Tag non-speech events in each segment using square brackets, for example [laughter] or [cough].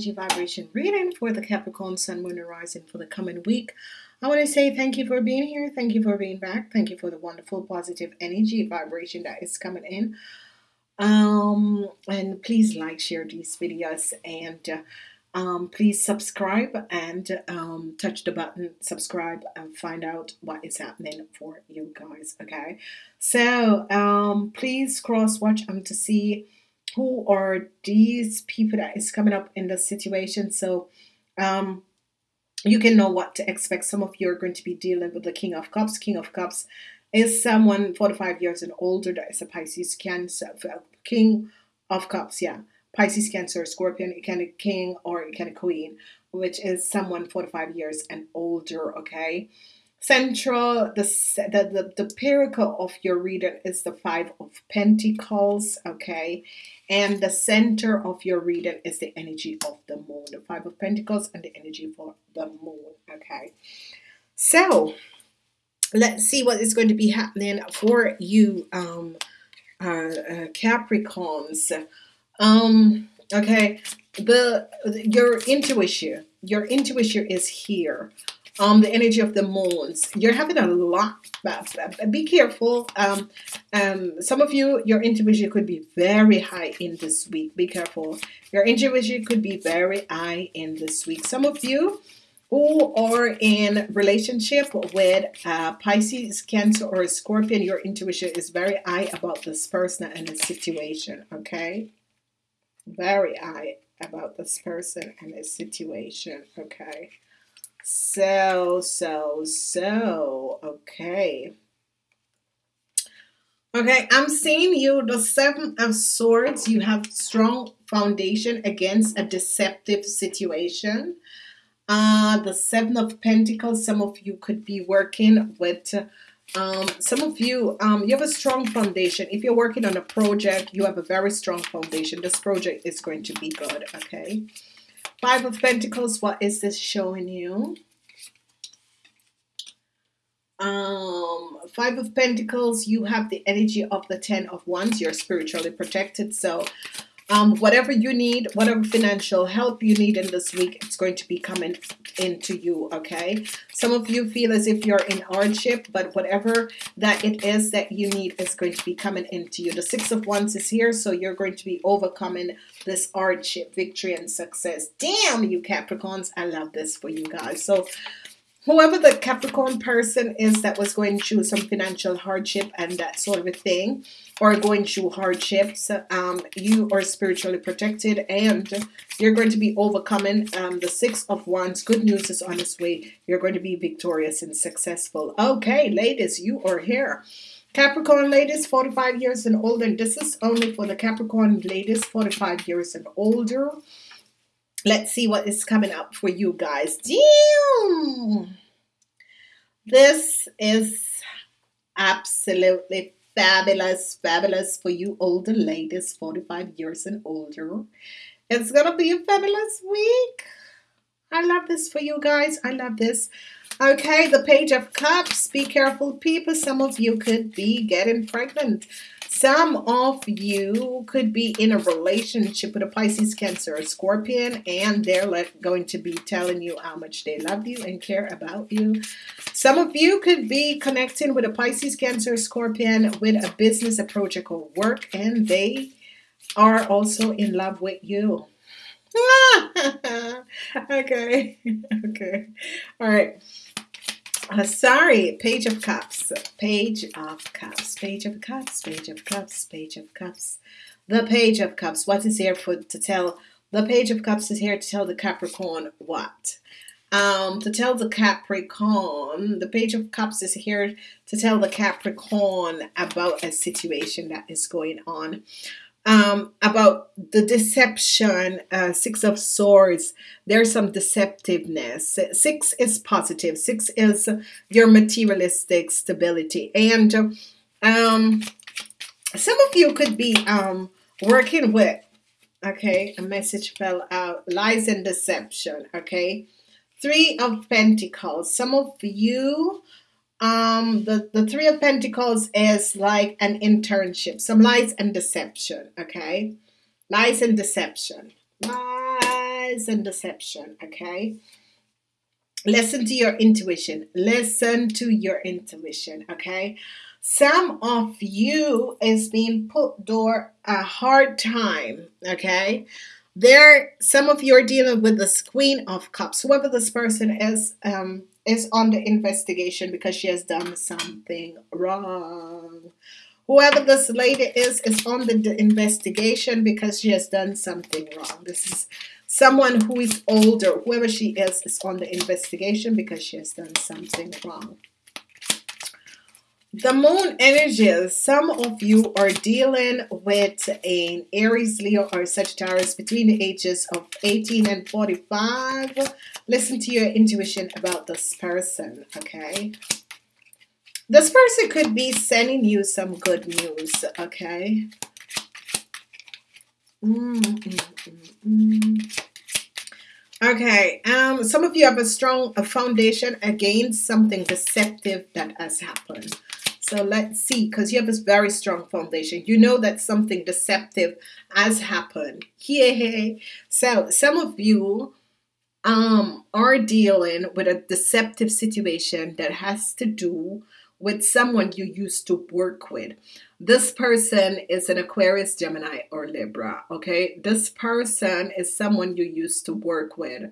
energy vibration reading for the Capricorn Sun, Moon, and Rising for the coming week. I want to say thank you for being here. Thank you for being back. Thank you for the wonderful positive energy vibration that is coming in. Um, and please like, share these videos, and uh, um, please subscribe and um, touch the button subscribe and find out what is happening for you guys. Okay, so um, please cross watch um, to see who are these people that is coming up in the situation? So um you can know what to expect. Some of you are going to be dealing with the king of cups. King of cups is someone 45 years and older that is a pisces cancer king of cups yeah. Pisces cancer scorpion it can a king or it can a queen which is someone 45 years and older okay central the, the the the of your reading is the five of pentacles okay? And the center of your reading is the energy of the moon the five of pentacles and the energy for the moon okay? So let's see what is going to be happening for you um uh, uh capricorns. Um okay the your intuition your intuition is here um, the energy of the moons. You're having a lot. Be careful. Um, um, some of you, your intuition could be very high in this week. Be careful. Your intuition could be very high in this week. Some of you who are in relationship with uh, Pisces, Cancer, or Scorpion, your intuition is very high about this person and the situation. Okay, very high about this person and the situation. Okay. So, so, so, okay. Okay, I'm seeing you, the Seven of Swords, you have strong foundation against a deceptive situation. Uh, the Seven of Pentacles, some of you could be working with, um, some of you, um, you have a strong foundation. If you're working on a project, you have a very strong foundation. This project is going to be good, okay? Five of Pentacles, what is this showing you? Um, Five of Pentacles, you have the energy of the Ten of Wands. You're spiritually protected. So um, whatever you need, whatever financial help you need in this week, it's going to be coming into you, okay? Some of you feel as if you're in hardship, but whatever that it is that you need is going to be coming into you. The Six of Wands is here, so you're going to be overcoming this hardship, victory, and success. Damn, you Capricorns, I love this for you guys. So whoever the Capricorn person is that was going through some financial hardship and that sort of a thing, or going through hardships, um, you are spiritually protected and you're going to be overcoming um, the Six of Wands. Good news is on its way. You're going to be victorious and successful. Okay, ladies, you are here. Capricorn ladies, 45 years and older. This is only for the Capricorn ladies, 45 years and older. Let's see what is coming up for you guys. Damn! This is absolutely fabulous, fabulous for you older ladies, 45 years and older. It's gonna be a fabulous week. I love this for you guys. I love this. Okay, the Page of Cups. Be careful, people. Some of you could be getting pregnant. Some of you could be in a relationship with a Pisces, Cancer, or Scorpion, and they're going to be telling you how much they love you and care about you. Some of you could be connecting with a Pisces, Cancer, Scorpion with a business, a project, or work, and they are also in love with you. [laughs] okay, [laughs] okay, all right. Uh, sorry, Page of Cups, Page of Cups, Page of Cups, Page of Cups, Page of Cups. The Page of Cups. What is here for to tell? The Page of Cups is here to tell the Capricorn what? Um, to tell the Capricorn, the Page of Cups is here to tell the Capricorn about a situation that is going on um, about the deception, uh, Six of Swords, there's some deceptiveness. Six is positive. Six is your materialistic stability. And um, some of you could be um, working with, okay, a message fell out, lies and deception, okay. Three of Pentacles. Some of you um the the three of pentacles is like an internship some lies and deception okay lies and deception lies and deception. Okay. Listen to your intuition. Listen to your intuition. Okay. Some of you is being put through a hard time. Okay. There, some of you are dealing with the Queen of Cups. Whoever this person is, um, is on the investigation because she has done something wrong. Whoever this lady is, is on the investigation because she has done something wrong. This is someone who is older. Whoever she is, is on the investigation because she has done something wrong. The moon energies, some of you are dealing with an Aries, Leo, or Sagittarius between the ages of 18 and 45. Listen to your intuition about this person, okay? This person could be sending you some good news, okay? Mm -mm -mm okay, um, some of you have a strong a foundation against something deceptive that has happened. So let's see, because you have this very strong foundation. You know that something deceptive has happened. Yeah. So some of you um, are dealing with a deceptive situation that has to do with someone you used to work with. This person is an Aquarius, Gemini, or Libra. Okay. This person is someone you used to work with.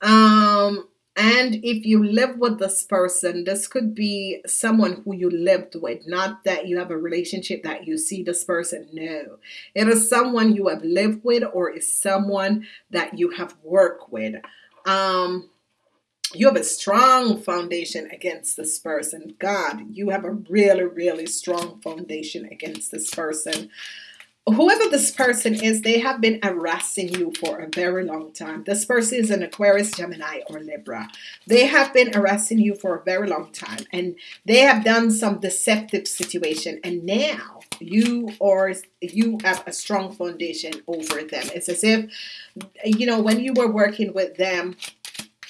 Um, and if you live with this person, this could be someone who you lived with, not that you have a relationship that you see this person. No, it is someone you have lived with or is someone that you have worked with. Um, you have a strong foundation against this person. God, you have a really, really strong foundation against this person whoever this person is, they have been harassing you for a very long time. This person is an Aquarius, Gemini, or Libra. They have been harassing you for a very long time, and they have done some deceptive situation. And now you or you have a strong foundation over them. It's as if you know when you were working with them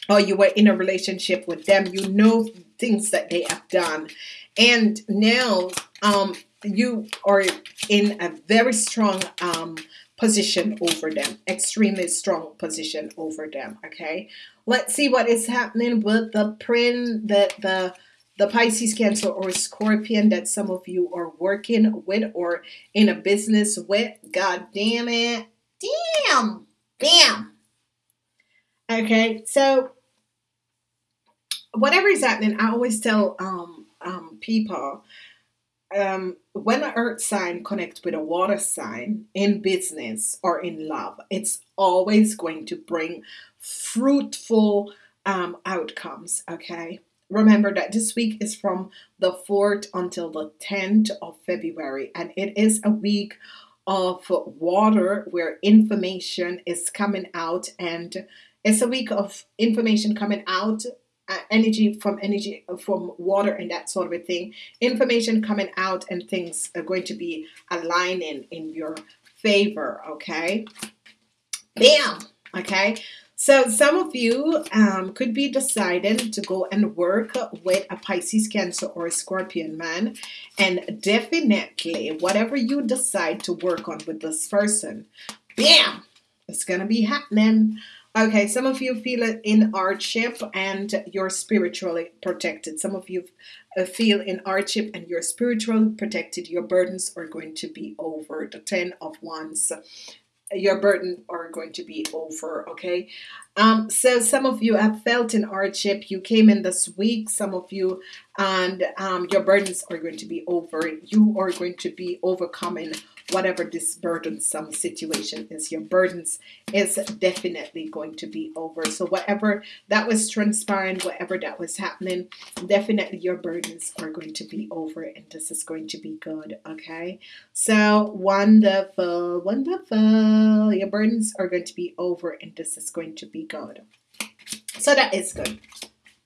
or you were in a relationship with them, you know things that they have done, and now um you are in a very strong um, position over them extremely strong position over them okay? Let's see what is happening with the print that the the Pisces Cancer or Scorpion that some of you are working with or in a business with. God damn it. Damn. Damn. Okay so whatever is happening I always tell um, um, people um, when an earth sign connects with a water sign in business or in love, it's always going to bring fruitful um, outcomes. Okay. Remember that this week is from the 4th until the 10th of February, and it is a week of water where information is coming out, and it's a week of information coming out uh, energy from energy uh, from water and that sort of a thing information coming out and things are going to be aligning in your favor okay bam okay so some of you um, could be deciding to go and work with a Pisces, Cancer, or a Scorpion man. And definitely, whatever you decide to work on with this person, bam, it's going to be happening. Okay, some of you feel it in hardship and you're spiritually protected. Some of you uh, feel in hardship and you're spiritually protected. Your burdens are going to be over. The Ten of Wands your burden are going to be over okay um so some of you have felt in hardship you came in this week some of you and um your burdens are going to be over you are going to be overcoming whatever this burdensome situation is your burdens is definitely going to be over. So whatever that was transpiring whatever that was happening definitely your burdens are going to be over and this is going to be good okay? So wonderful wonderful. Your burdens are going to be over and this is going to be good. So that is good.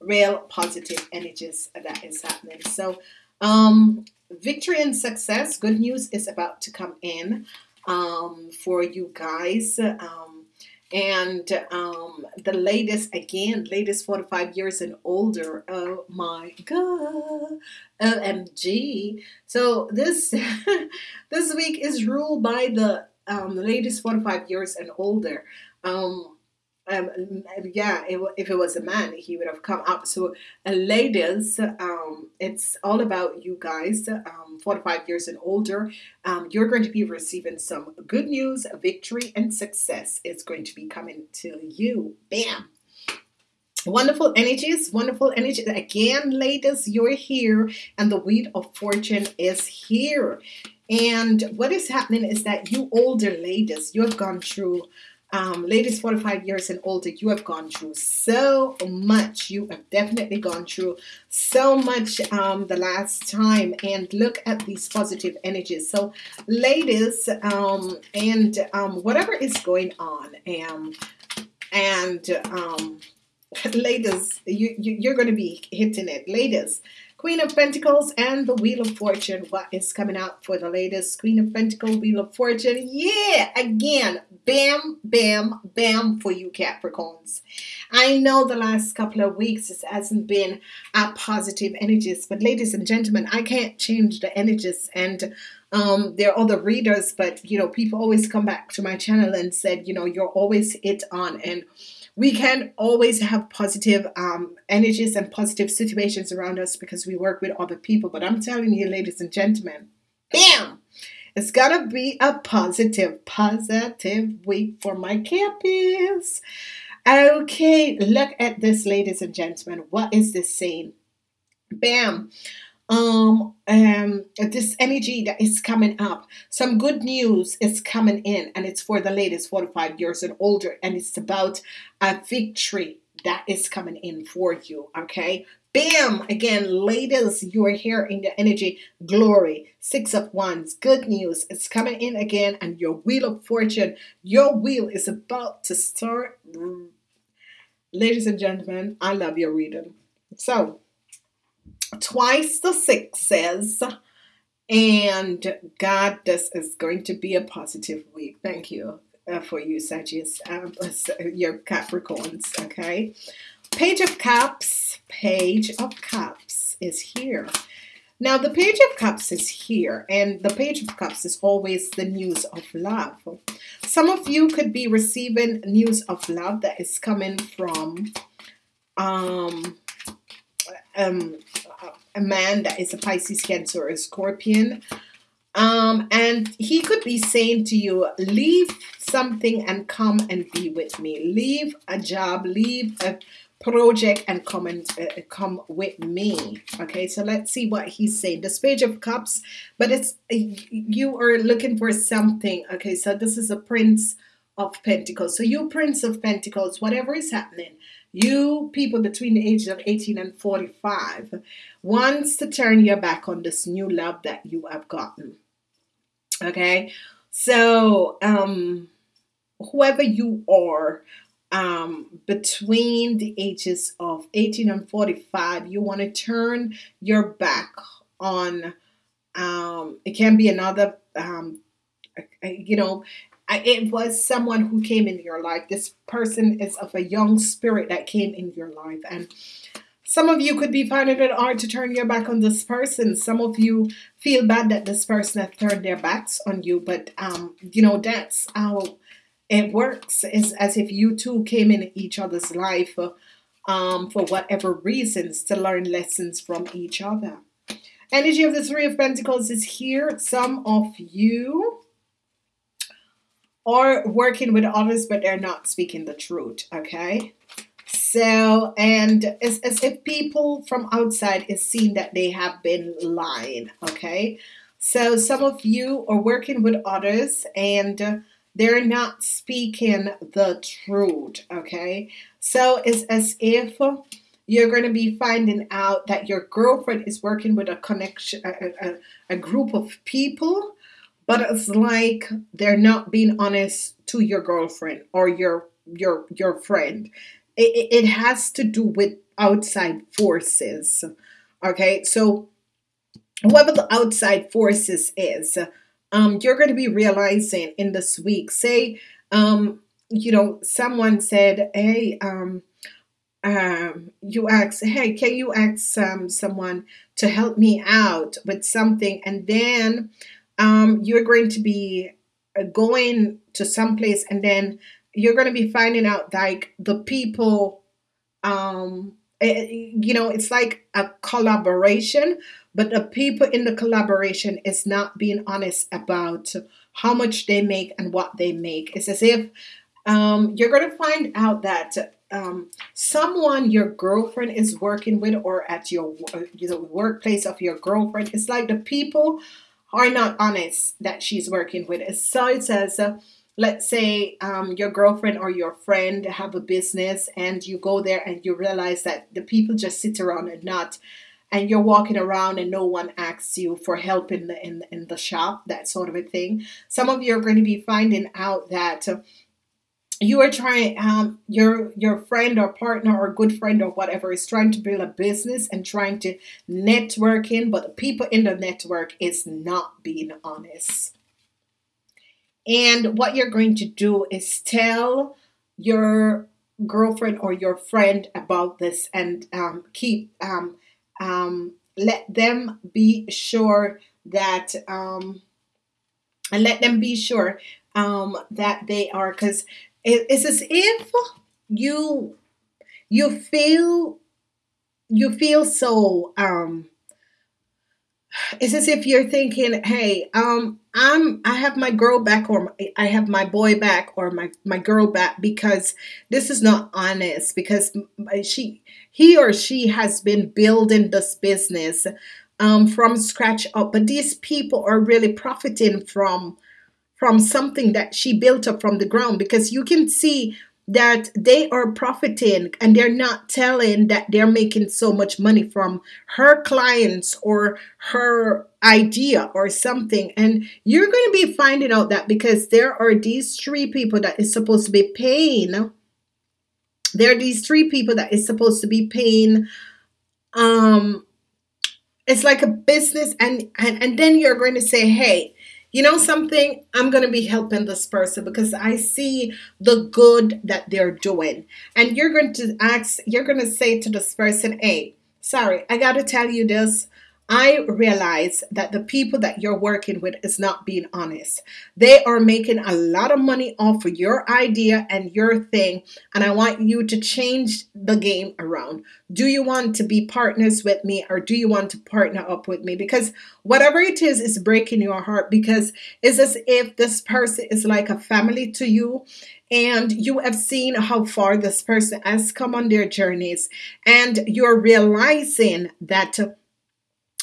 Real positive energies that is happening. So um victory and success. Good news is about to come in um, for you guys. Um, and um, the latest, again, latest 45 years and older. Oh my God. OMG. So this, [laughs] this week is ruled by the um, latest 45 years and older. Um, um, yeah, it, if it was a man, he would have come up. So, uh, ladies, um, it's all about you guys, um, 45 years and older. Um, you're going to be receiving some good news, victory, and success is going to be coming to you. Bam. Wonderful energies, wonderful energy. Again, ladies, you're here, and the wheel of fortune is here. And what is happening is that you older ladies, you have gone through um, ladies 45 years and older, you have gone through so much. You have definitely gone through so much um, the last time. And look at these positive energies. So, ladies, um, and um, whatever is going on, um, and um, [laughs] ladies, you, you, you're going to be hitting it. Ladies, Queen of Pentacles and the Wheel of Fortune. What is coming out for the latest? Queen of Pentacles, Wheel of Fortune. Yeah, again, bam, bam, bam for you Capricorns. I know the last couple of weeks it hasn't been a positive energies, but ladies and gentlemen, I can't change the energies and um, there are other readers, but you know, people always come back to my channel and said, you know, you're always it on and we can always have positive um, energies and positive situations around us because we work with other people. But I'm telling you, ladies and gentlemen, bam! It's gonna be a positive, positive week for my campus. Okay, look at this, ladies and gentlemen. What is this saying? Bam um um this energy that is coming up some good news is coming in and it's for the ladies 45 years and older and it's about a victory that is coming in for you okay? Bam! Again ladies you are here in the energy glory. Six of wands good news it's coming in again and your wheel of fortune your wheel is about to start. Ladies and gentlemen i love your reading. So twice the sixes. And God, this is going to be a positive week. Thank you uh, for you, Sagittarius, um, your Capricorns. Okay. Page of Cups, Page of Cups is here. Now, the Page of Cups is here, and the Page of Cups is always the news of love. Some of you could be receiving news of love that is coming from um, um, a man that is a Pisces, Cancer, or a Scorpion. Um, and he could be saying to you, leave something and come and be with me. Leave a job, leave a project and come and uh, come with me. Okay, so let's see what he's saying. The Page of Cups, but it's you are looking for something. Okay, so this is a Prince of Pentacles. So you Prince of Pentacles, whatever is happening, you people between the ages of 18 and 45 wants to turn your back on this new love that you have gotten. Okay? So, um whoever you are um, between the ages of 18 and 45, you want to turn your back on, um, it can be another, um, you know, it was someone who came in your life. This person is of a young spirit that came in your life. And some of you could be finding it hard to turn your back on this person. Some of you feel bad that this person has turned their backs on you. But, um, you know, that's how it works. It's as if you two came in each other's life um, for whatever reasons to learn lessons from each other. Energy of the Three of Pentacles is here. Some of you or working with others, but they're not speaking the truth. Okay. So, and it's as if people from outside is seeing that they have been lying. Okay. So, some of you are working with others and they're not speaking the truth. Okay. So, it's as if you're going to be finding out that your girlfriend is working with a connection, a, a, a group of people but it's like they're not being honest to your girlfriend or your your your friend it, it has to do with outside forces okay so whoever the outside forces is um you're going to be realizing in this week say um you know someone said hey um um, you ask, hey, can you ask um, someone to help me out with something? And then um, you're going to be uh, going to some place and then you're going to be finding out like the people um eh, eh, you know it's like a collaboration but the people in the collaboration is not being honest about how much they make and what they make. It's as if um, you're going to find out that um, someone your girlfriend is working with or at your you know, workplace of your girlfriend it's like the people are not honest that she's working with. So it says uh, let's say um, your girlfriend or your friend have a business and you go there and you realize that the people just sit around and not and you're walking around and no one asks you for help in the in, in the shop that sort of a thing. Some of you are going to be finding out that uh, you are trying um, your your friend or partner or good friend or whatever is trying to build a business and trying to network in but the people in the network is not being honest. And what you're going to do is tell your girlfriend or your friend about this and um, keep um, um, let them be sure that um, and let them be sure um, that they are because it's as if you you feel you feel so um it's as if you're thinking hey um i'm i have my girl back or i have my boy back or my my girl back because this is not honest because she he or she has been building this business um from scratch up. But these people are really profiting from from something that she built up from the ground because you can see that they are profiting and they're not telling that they're making so much money from her clients or her idea or something. And you're going to be finding out that because there are these three people that is supposed to be paying there are these three people that is supposed to be paying um it's like a business and and, and then you're going to say hey you know something? I'm going to be helping this person because I see the good that they're doing. And you're going to ask, you're going to say to this person, hey, sorry, I got to tell you this. I realize that the people that you're working with is not being honest. They are making a lot of money off of your idea and your thing, and I want you to change the game around. Do you want to be partners with me or do you want to partner up with me? Because whatever it is is breaking your heart because it's as if this person is like a family to you and you have seen how far this person has come on their journeys and you're realizing that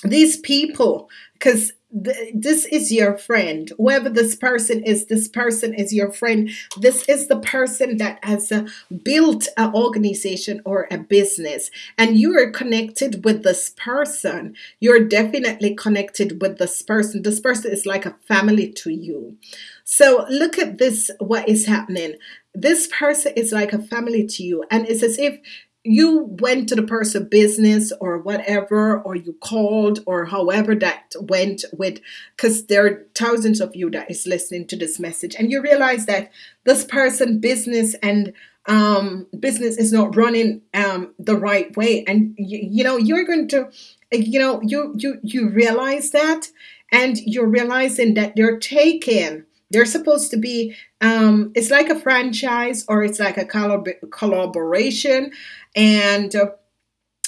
these people, because th- this is your friend, whoever this person is, this person is your friend. This is the person that has uh, built an organization or a business, and you are connected with this person. You're definitely connected with this person. This person is like a family to you. So look at this, what is happening. This person is like a family to you, and it's as if you went to the person business or whatever or you called or however that went with because there are thousands of you that is listening to this message and you realize that this person business and um, business is not running um, the right way. And you, you know you're going to you know you you you realize that and you're realizing that they're taking they're supposed to be, um, it's like a franchise or it's like a collab- collaboration. And uh,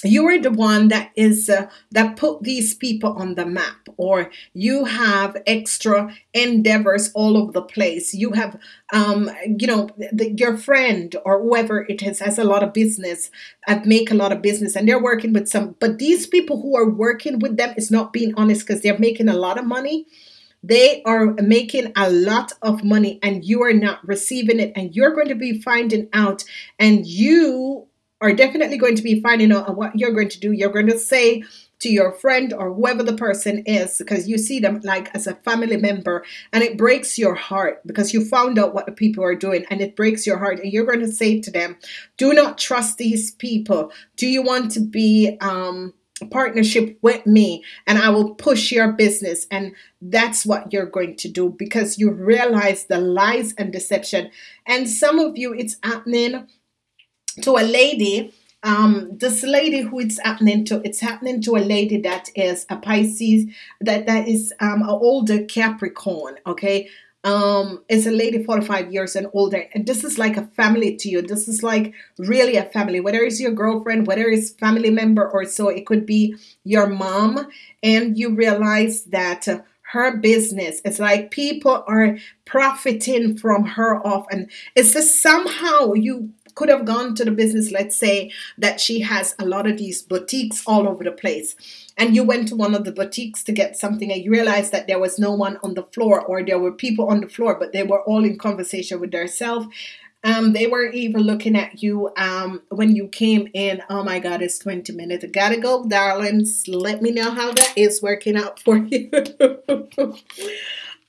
you are the one that is uh, that put these people on the map or you have extra endeavors all over the place you have um, you know the, your friend or whoever it is has a lot of business and make a lot of business and they're working with some but these people who are working with them is not being honest because they're making a lot of money they are making a lot of money and you are not receiving it, and you're going to be finding out, and you are definitely going to be finding out what you're going to do. You're going to say to your friend or whoever the person is because you see them like as a family member and it breaks your heart because you found out what the people are doing and it breaks your heart and you're going to say to them do not trust these people do you want to be um partnership with me and I will push your business. And that's what you're going to do because you realize the lies and deception. And some of you, it's happening to a lady. Um, this lady who it's happening to, it's happening to a lady that is a Pisces, that that is um, an older Capricorn. Okay, um is a lady 45 years and older and this is like a family to you. This is like really a family whether it's your girlfriend whether it's family member or so it could be your mom. And you realize that uh, her business it's like people are profiting from her off and it's just somehow you could have gone to the business let's say that she has a lot of these boutiques all over the place and you went to one of the boutiques to get something and you realized that there was no one on the floor or there were people on the floor but they were all in conversation with themselves um, they were even looking at you um, when you came in. Oh my God, it's 20 minutes. I gotta go, darlings. Let me know how that is working out for [laughs] you.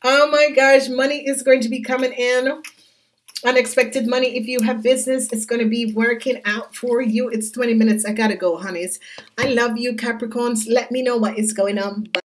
oh my gosh, money is going to be coming in unexpected money. If you have business it's going to be working out for you. It's 20 minutes. I gotta go honeys. I love you capricorns. Let me know what is going on. Bye.